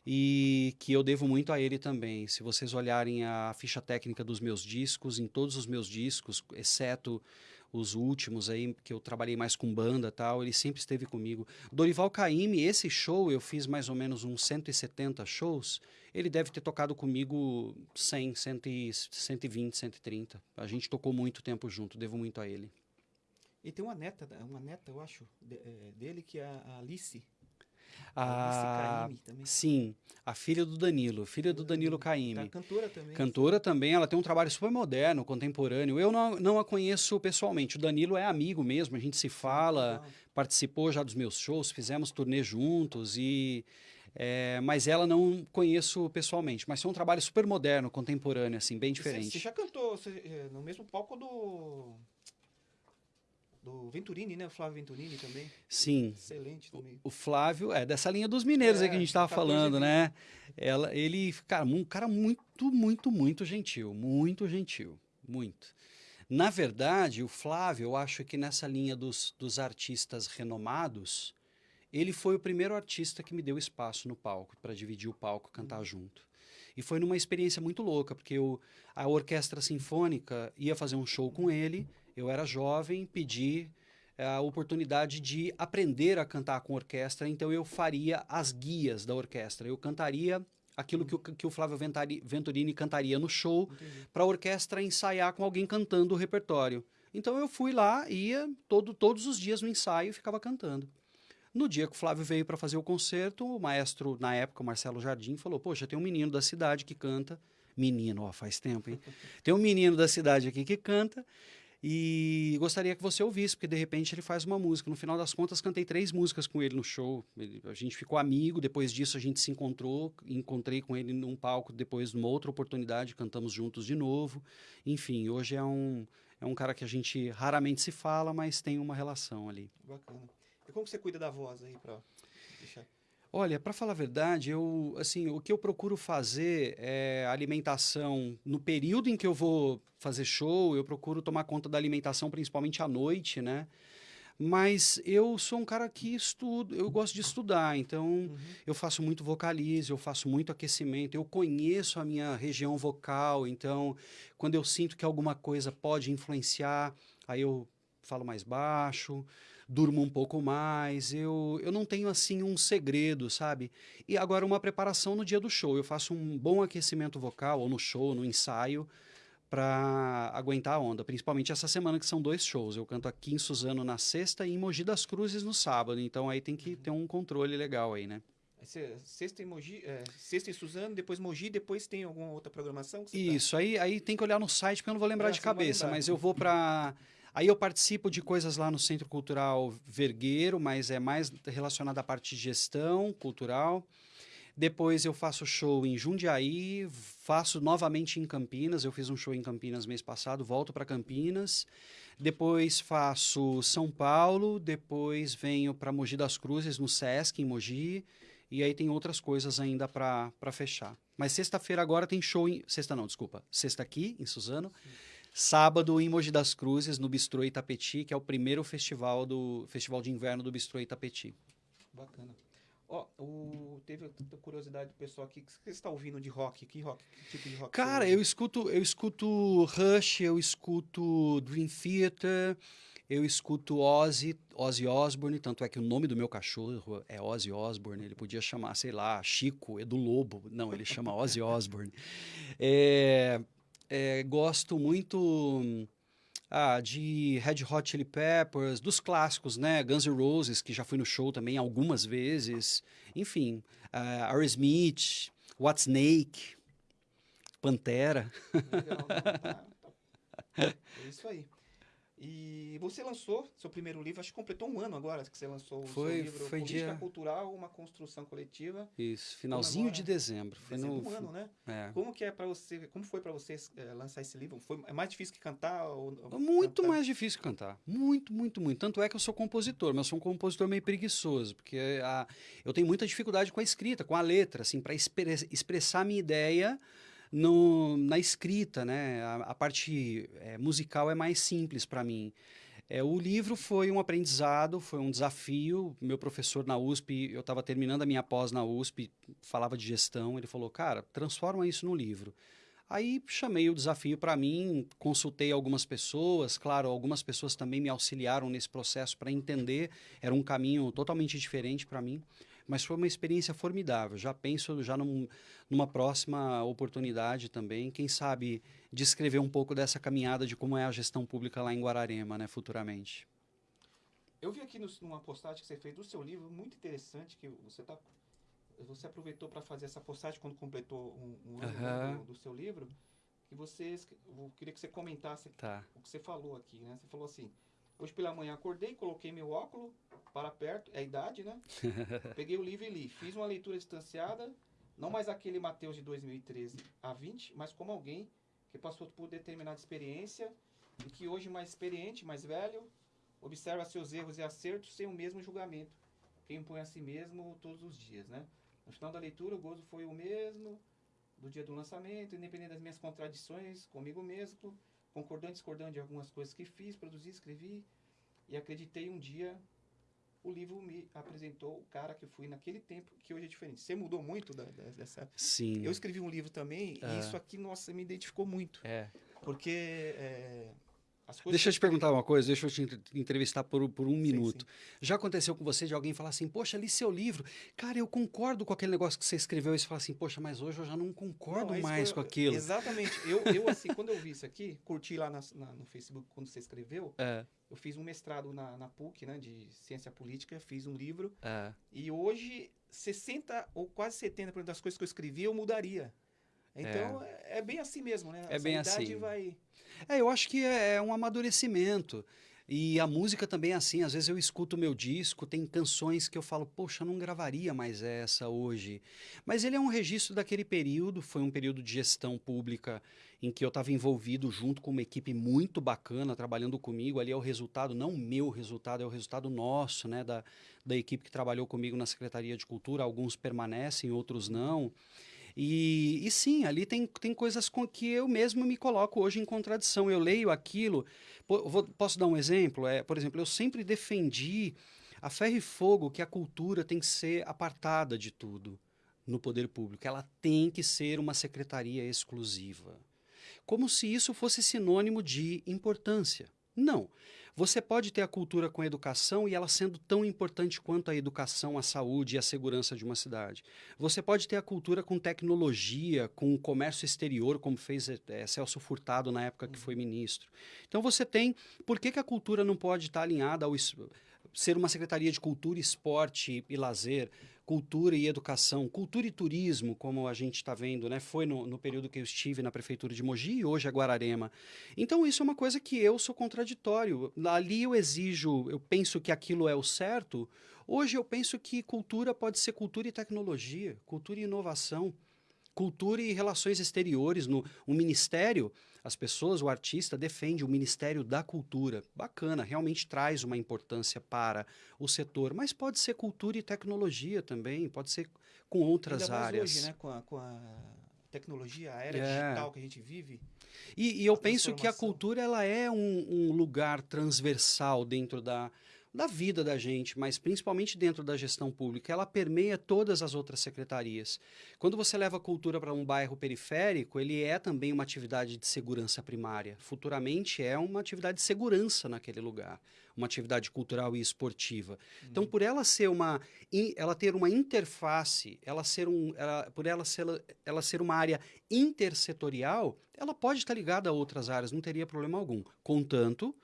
e que eu devo muito a ele também. Se vocês olharem a ficha técnica dos meus discos, em todos os meus discos, exceto os últimos aí, que eu trabalhei mais com banda tal, ele sempre esteve comigo. Dorival Caymmi, esse show, eu fiz mais ou menos uns 170 shows, ele deve ter tocado comigo 100, 100 e- 120, 130. A gente tocou muito tempo junto, devo muito a ele. E tem uma neta, uma neta, eu acho, de- é, dele, que é a Alice. A, também. sim, a filha do Danilo, filha do Danilo Tá Caymmi. cantora também. Cantora também, ela tem um trabalho super moderno, contemporâneo. Eu não, não a conheço pessoalmente. O Danilo é amigo mesmo, a gente se fala, Legal. participou já dos meus shows, fizemos turnê juntos e é, mas ela não conheço pessoalmente. Mas foi um trabalho super moderno, contemporâneo, assim, bem E Você, você diferente. já cantou você, é, no mesmo palco do. Do Venturini, né? O Flávio Venturini também. Sim. Excelente também. O Flávio, é dessa linha dos mineiros aí que a É, gente estava 14 falando, né? Ela, ele, cara, um cara muito, muito, muito gentil, muito gentil, muito. Na verdade, o Flávio, eu acho que nessa linha dos, dos artistas renomados, ele foi o primeiro artista que me deu espaço no palco, para dividir o palco, cantar junto. E foi numa experiência muito louca, porque eu, a Orquestra Sinfônica ia fazer um show com ele, eu era jovem, pedi eh, a oportunidade de aprender a cantar com orquestra, então eu faria as guias da orquestra. Eu cantaria aquilo que o, que o Flávio Venturini cantaria no show, para a orquestra ensaiar com alguém cantando o repertório. Então eu fui lá, ia todo, todos os dias no ensaio e ficava cantando. No dia que o Flávio veio para fazer o concerto, o maestro, na época, Marcelo Jardim, falou: Poxa, tem um menino da cidade que canta. Menino, ó, faz tempo, hein? Tem um menino da cidade aqui que canta e gostaria que você ouvisse, porque de repente ele faz uma música. No final das contas, cantei três músicas com ele no show. Ele- a gente ficou amigo, depois disso a gente se encontrou, encontrei com ele num palco, depois numa outra oportunidade, cantamos juntos de novo. Enfim, hoje é um, é um cara que a gente raramente se fala, mas tem uma relação ali. Bacana. E como você cuida da voz aí pra deixar? Olha, para falar a verdade, eu assim, o que eu procuro fazer é alimentação no período em que eu vou fazer show, eu procuro tomar conta da alimentação principalmente à noite, né? Mas eu sou um cara que estudo, eu gosto de estudar, então eu faço muito vocalize, eu faço muito aquecimento, eu conheço a minha região vocal, então quando eu sinto que alguma coisa pode influenciar, aí eu falo mais baixo, durmo um pouco mais, eu, eu não tenho assim um segredo, sabe? E agora uma preparação no dia do show, eu faço um bom aquecimento vocal, ou no show, no ensaio, para aguentar a onda, principalmente essa semana que são dois shows. Eu canto aqui em Suzano na sexta e em Mogi das Cruzes no sábado, então aí tem que ter um controle legal aí, né? Sexta em Mogi, é, sexta em Suzano, depois Mogi, depois tem alguma outra programação? que você tá? Isso, aí, aí tem que olhar no site, porque eu não vou lembrar É, de vai cabeça, mas eu vou para. Aí eu participo de coisas lá no Centro Cultural Vergueiro, mas é mais relacionado à parte de gestão cultural. Depois eu faço show em Jundiaí, faço novamente em Campinas. Eu fiz um show em Campinas mês passado, volto para Campinas. Depois faço São Paulo, depois venho para Mogi das Cruzes, no Sesc, em Mogi. E aí tem outras coisas ainda para fechar. Mas sexta-feira agora tem show em. Sexta não, desculpa. Sexta aqui, em Suzano. Sábado em Mogi das Cruzes, no Bistrô Itapeti, que é o primeiro festival do festival de inverno do Bistrô Itapeti. Bacana. Ó, o, teve a curiosidade do pessoal aqui. O que você está ouvindo de rock? Que rock? Que tipo de rock? Cara, eu escuto, eu escuto Rush, eu escuto Dream Theater, eu escuto Ozzy, Ozzy Osbourne, tanto é que o nome do meu cachorro é Ozzy Osbourne, ele podia chamar, sei lá, Chico, Edu Lobo, não, ele chama Ozzy Osbourne. É, é, gosto muito ah, de Red Hot Chili Peppers, dos clássicos, né, Guns N' Roses, que já fui no show também algumas vezes, enfim, uh, Aerosmith, Whitesnake, Pantera. Legal, não, tá, tá. É isso aí. E você lançou seu primeiro livro, acho que completou um ano agora que você lançou o Foi- seu livro foi Política dia- Cultural, uma construção coletiva. Isso, finalzinho de Comemora dezembro. Foi Dezembro, no, um ano, né? é. Como que é para você, como foi para você eh, lançar esse livro? Foi é mais difícil que cantar ou, ou Muito cantar? mais difícil cantar. Muito, muito, muito. Tanto é que eu sou compositor, mas sou um compositor meio preguiçoso, porque a, eu tenho muita dificuldade com a escrita, com a letra, assim, para expressar a minha ideia no, na escrita, né? A, a parte é, musical é mais simples para mim. É, o livro foi um aprendizado, foi um desafio. Meu professor na USP, eu estava terminando a minha pós na USP, falava de gestão. Ele falou, cara, transforma isso no livro. Aí chamei o desafio para mim, consultei algumas pessoas, claro, algumas pessoas também me auxiliaram nesse processo para entender, era um caminho totalmente diferente para mim, mas foi uma experiência formidável. Já penso já num, numa próxima oportunidade também, quem sabe descrever um pouco dessa caminhada de como é a gestão pública lá em Guararema, né, futuramente. Eu vi aqui no, numa postagem que você fez do seu livro, muito interessante, que você tá você aproveitou para fazer essa postagem quando completou um, um ano Aham. do, do seu livro, que você esque- eu queria que você comentasse Tá. o que você falou aqui, né? Você falou assim: hoje pela manhã acordei, coloquei meu óculos para perto, é a idade, né? Peguei o livro e li. Fiz uma leitura distanciada, não mais aquele Mateus de 2013 a 20, mas como alguém que passou por determinada experiência e que hoje mais experiente, mais velho, observa seus erros e acertos sem o mesmo julgamento. Quem impõe a si mesmo todos os dias, né? No final da leitura, o gozo foi o mesmo do dia do lançamento, independente das minhas contradições comigo mesmo, concordando e discordando de algumas coisas que fiz, produzi, escrevi e acreditei um dia o livro me apresentou o cara que eu fui naquele tempo que hoje é diferente. Você mudou muito da, da- dessa. Sim. Eu escrevi um livro também Ah. e isso aqui, nossa, me identificou muito. É. Porque é, coisas. Deixa eu te perguntar uma coisa, deixa eu te entre- entrevistar por, por um Sim, minuto. Já aconteceu com você de alguém falar assim, poxa, li seu livro, cara, eu concordo com aquele negócio que você escreveu, e você fala assim, poxa, mas hoje eu já não concordo Não, mais que com eu- aquilo. Exatamente. Eu, eu, assim, quando eu vi isso aqui, curti lá nas- na- no Facebook quando você escreveu. É, Eu fiz um mestrado na, na PUC, né, de ciência política, fiz um livro. é. E hoje, 60 ou quase 70% das coisas que eu escrevi, eu mudaria. Então, é, é bem assim mesmo, né? É Essa bem assim. vai... É, eu acho que é, é um amadurecimento. E a música também é assim, às vezes eu escuto o meu disco, tem canções que eu falo, poxa, eu não gravaria mais essa hoje. Mas ele é um registro daquele período, foi um período de gestão pública em que eu estava envolvido junto com uma equipe muito bacana, trabalhando comigo. Ali é o resultado, não o meu resultado, é o resultado nosso, né, da, da equipe que trabalhou comigo na Secretaria de Cultura. Alguns permanecem, outros não. E, e sim, ali tem, tem coisas com que eu mesmo me coloco hoje em contradição. Eu leio aquilo. vou- posso dar um exemplo? É, por exemplo, eu sempre defendi a ferro e fogo que a cultura tem que ser apartada de tudo no poder público. Ela tem que ser uma secretaria exclusiva. Como se isso fosse sinônimo de importância. Não. Você pode ter a cultura com a educação e ela sendo tão importante quanto a educação, a saúde e a segurança de uma cidade. Você pode ter a cultura com tecnologia, com o comércio exterior, como fez eh, Celso Furtado na época que foi ministro. Então você tem. Por que, que a cultura não pode estar alinhada ao ser uma secretaria de cultura, esporte e lazer, cultura e educação, cultura e turismo, como a gente está vendo, né? Foi no, no período que eu estive na prefeitura de Mogi e hoje é Guararema. Então isso é uma coisa que eu sou contraditório. Ali eu exijo, eu penso que aquilo é o certo. Hoje eu penso que cultura pode ser cultura e tecnologia, cultura e inovação. Cultura e relações exteriores, no o ministério, as pessoas, o artista defende o Ministério da Cultura. Bacana, realmente traz uma importância para o setor, mas pode ser cultura e tecnologia também, pode ser com outras Ainda mais áreas. hoje, né? Com a, com a tecnologia, a era É. digital que a gente vive. E, e eu penso que a cultura ela é um, um lugar transversal dentro da, da vida da gente, mas principalmente dentro da gestão pública. Ela permeia todas as outras secretarias. Quando você leva a cultura para um bairro periférico, ele é também uma atividade de segurança primária. Futuramente é uma atividade de segurança naquele lugar, uma atividade cultural e esportiva. Então, por ela ser uma, ela ter uma interface, ela ser um, ela- por ela ser, ela ser uma área intersetorial, ela pode estar ligada a outras áreas, não teria problema algum. Contanto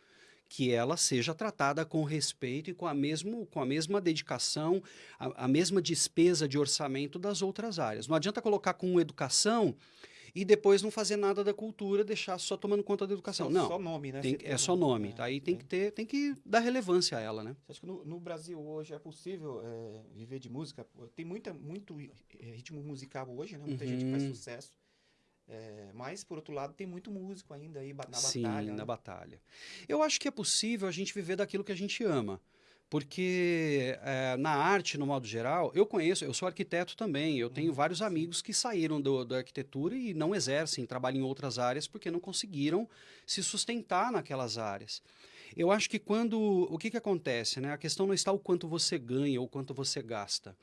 que ela seja tratada com respeito e com a, mesmo, com a mesma dedicação, a, a mesma despesa de orçamento das outras áreas. Não adianta colocar com educação e depois não fazer nada da cultura, deixar só tomando conta da educação. Só- não, Só nome, né? tem- é tem só nome. é, Aí tem é. que ter, tem que dar relevância a ela, né? Você acha que no, no Brasil hoje é possível é, viver de música? Tem muita, muito ritmo musical hoje, né? Muita gente que faz Uhum. sucesso. É, mas, por outro lado, tem muito músico ainda aí na Sim, batalha. na né? batalha. Eu acho que é possível a gente viver daquilo que a gente ama. Porque eh, na arte, no modo geral, eu conheço, eu sou arquiteto também, eu tenho vários amigos que saíram do- da arquitetura e não exercem, trabalham em outras áreas porque não conseguiram se sustentar naquelas áreas. Eu acho que quando. O que, que acontece? Né? A questão não está o quanto você ganha ou quanto você gasta.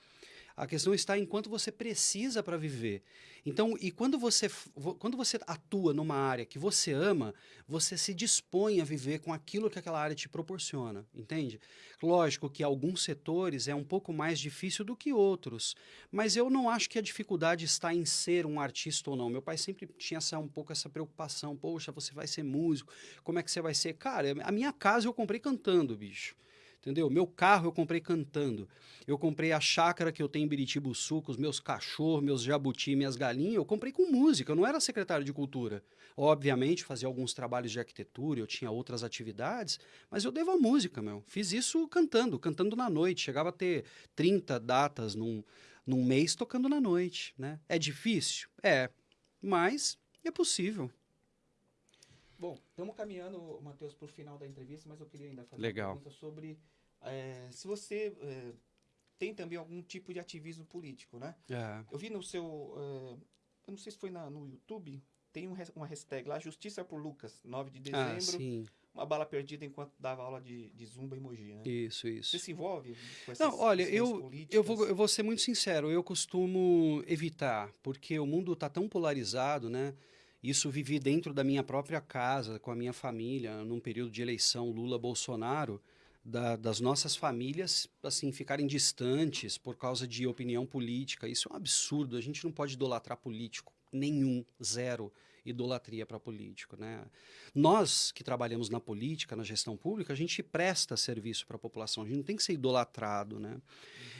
A questão está em quanto você precisa para viver. Então, e quando você, quando você atua numa área que você ama, você se dispõe a viver com aquilo que aquela área te proporciona, entende? Lógico que alguns setores é um pouco mais difícil do que outros, mas eu não acho que a dificuldade está em ser um artista ou não. Meu pai sempre tinha essa, um pouco essa preocupação, poxa, você vai ser músico, como é que você vai ser? Cara, a minha casa eu comprei cantando, bicho. Entendeu? Meu carro eu comprei cantando. Eu comprei a chácara que eu tenho em Biritiba Sul, com os meus cachorros, meus jabuti, minhas galinhas. Eu comprei com música. Eu não era secretário de cultura. Obviamente, fazia alguns trabalhos de arquitetura, eu tinha outras atividades, mas eu devo a música, meu. Fiz isso cantando, cantando na noite. Chegava a ter 30 datas num, num mês tocando na noite, né? É difícil? É. Mas é possível. Bom, estamos caminhando, Matheus, para o final da entrevista, mas eu queria ainda fazer Legal. uma pergunta sobre eh, se você eh, tem também algum tipo de ativismo político, né? É. Eu vi no seu. eh, eu não sei se foi na- no YouTube, tem um uma hashtag lá, Justiça por Lucas, 9 de Ah, dezembro. sim. uma bala perdida enquanto dava aula de, de zumba e mogi, né? Isso, isso. Você se envolve com essas Não, olha, eu, políticas? eu, vou, eu vou ser muito sincero, eu costumo evitar, porque o mundo está tão polarizado, né? Isso vivi dentro da minha própria casa, com a minha família, num período de eleição Lula-Bolsonaro, da- das nossas famílias, assim, ficarem distantes por causa de opinião política. Isso é um absurdo, a gente não pode idolatrar político, nenhum, zero idolatria para político, né? Nós que trabalhamos na política, na gestão pública, a gente presta serviço para a população, a gente não tem que ser idolatrado, né?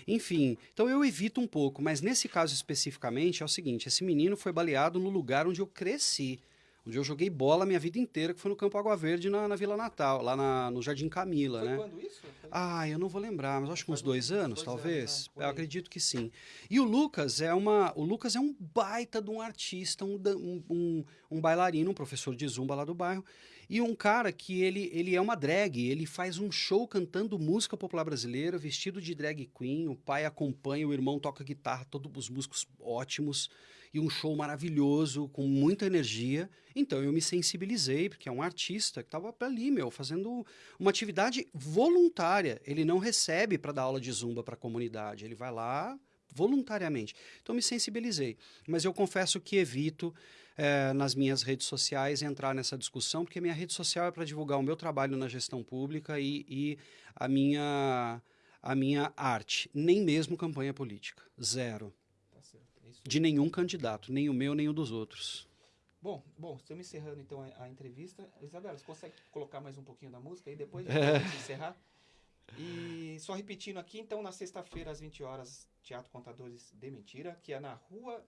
Enfim, então eu evito um pouco, mas nesse caso especificamente é o seguinte: esse menino foi baleado no lugar onde eu cresci, onde eu joguei bola a minha vida inteira, que foi no Campo Água Verde, na, na Vila Natal, lá na- no Jardim Camila, Foi né? quando isso? Foi- Ah, eu não vou lembrar, mas acho que uns uns dois anos, dois talvez. anos, né? Eu acredito que sim. E o Lucas é uma, o Lucas é um baita de um artista, um, um, um, um bailarino, um professor de zumba lá do bairro, e um cara que ele, ele é uma drag, ele faz um show cantando música popular brasileira, vestido de drag queen, o pai acompanha, o irmão toca guitarra, todos os músicos ótimos. E um show maravilhoso, com muita energia. Então eu me sensibilizei, porque é um artista que estava ali, meu, fazendo uma atividade voluntária. Ele não recebe para dar aula de zumba para a comunidade, ele vai lá voluntariamente. Então me sensibilizei. Mas eu confesso que evito é, nas minhas redes sociais entrar nessa discussão, porque minha rede social é para divulgar o meu trabalho na gestão pública e, e a, minha, a minha arte. Nem mesmo campanha política. Zero. De nenhum candidato, nem o meu, nem o dos outros. Bom, bom, estamos encerrando então a, a, entrevista. Isabela, você consegue colocar mais um pouquinho da música aí depois de é. encerrar? E só repetindo aqui, então, na sexta-feira, às 20 horas, Teatro Contadores de Mentira, que é na rua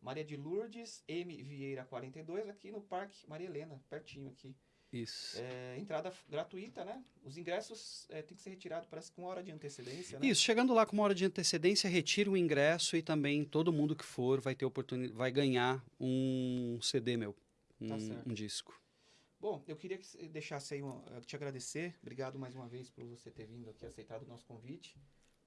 Maria de Lourdes, M. Vieira 42, aqui no Parque Maria Helena, pertinho aqui. Isso. É, entrada gratuita, né? Os ingressos é, tem que ser retirados, parece com uma hora de antecedência, né? Isso, chegando lá com uma hora de antecedência, retira o ingresso e também todo mundo que for vai ter oportunidade, vai ganhar um CD meu, um, tá um disco. Bom, eu queria que deixasse aí, te agradecer. Obrigado mais uma vez por você ter vindo aqui, aceitado o nosso convite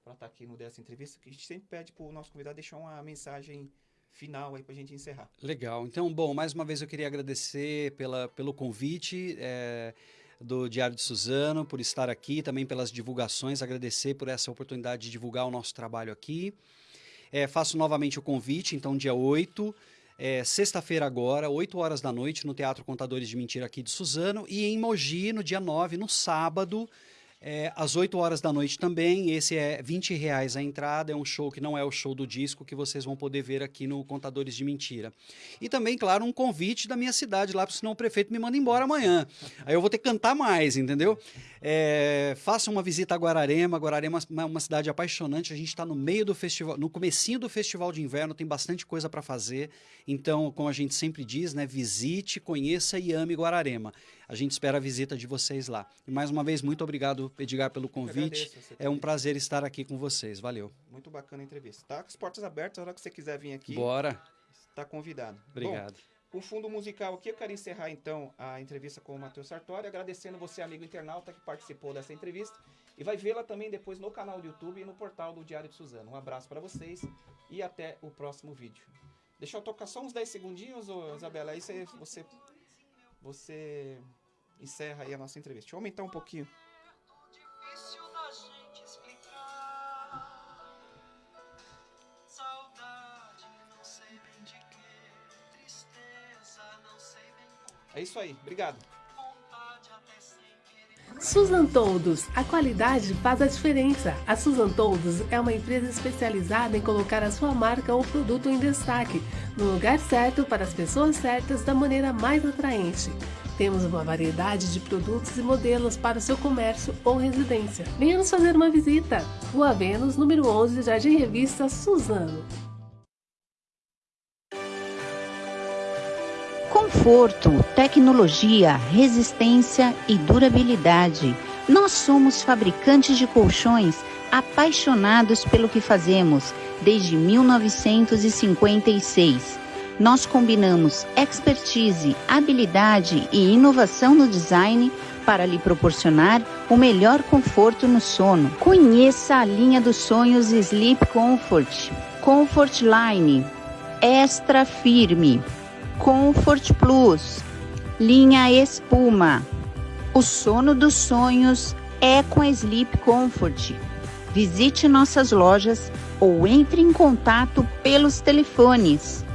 para estar aqui no dessa entrevista. Que a gente sempre pede para o nosso convidado deixar uma mensagem final aí para a gente encerrar. Legal. Então, bom, mais uma vez eu queria agradecer pela, pelo convite. É, do Diário de Suzano, por estar aqui, também pelas divulgações, agradecer por essa oportunidade de divulgar o nosso trabalho aqui. É, faço novamente o convite, então, dia 8, é, sexta-feira agora, 8 horas da noite, no Teatro Contadores de Mentira aqui de Suzano, e em Mogi, no dia 9, no sábado, é, às 8 horas da noite também, esse é 20 reais a entrada, é um show que não é o show do disco que vocês vão poder ver aqui no Contadores de Mentira. E também, claro, um convite da minha cidade lá, senão o prefeito me manda embora amanhã. Aí eu vou ter que cantar mais, entendeu? É, faça uma visita a Guararema, Guararema é uma cidade apaixonante, a gente está no meio do festival, no comecinho do festival de inverno, tem bastante coisa para fazer. Então, como a gente sempre diz, né, visite, conheça e ame Guararema. A gente espera a visita de vocês lá. E mais uma vez, muito obrigado, Edgar, pelo convite. É um prazer estar aqui com vocês. Valeu. Muito bacana a entrevista. Tá com as portas abertas, a hora que você quiser vir aqui. Bora. Está convidado. Obrigado. Bom, com fundo musical aqui, eu quero encerrar então a entrevista com o Matheus Sartori, agradecendo você, amigo internauta, que participou dessa entrevista. E vai vê-la também depois no canal do YouTube e no portal do Diário de Suzano. Um abraço para vocês e até o próximo vídeo. Deixa eu tocar só uns 10 segundinhos, ô, Isabela, aí você, você, você encerra aí a nossa entrevista. Deixa eu aumentar um pouquinho. É isso aí, obrigado. Susan Todos, a qualidade faz a diferença. A Susan Todos é uma empresa especializada em colocar a sua marca ou produto em destaque, no lugar certo para as pessoas certas da maneira mais atraente. Temos uma variedade de produtos e modelos para o seu comércio ou residência. Venha nos fazer uma visita. Rua Vênus, número 11, Jardim Revista Suzano. Conforto, tecnologia, resistência e durabilidade. Nós somos fabricantes de colchões apaixonados pelo que fazemos desde 1956 nós combinamos expertise, habilidade e inovação no design para lhe proporcionar o melhor conforto no sono. Conheça a linha dos sonhos Sleep Comfort, Comfort Line, Extra Firme, Comfort Plus, linha Espuma. O sono dos sonhos é com a Sleep Comfort. Visite nossas lojas ou entre em contato pelos telefones